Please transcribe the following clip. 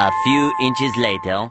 A few inches later,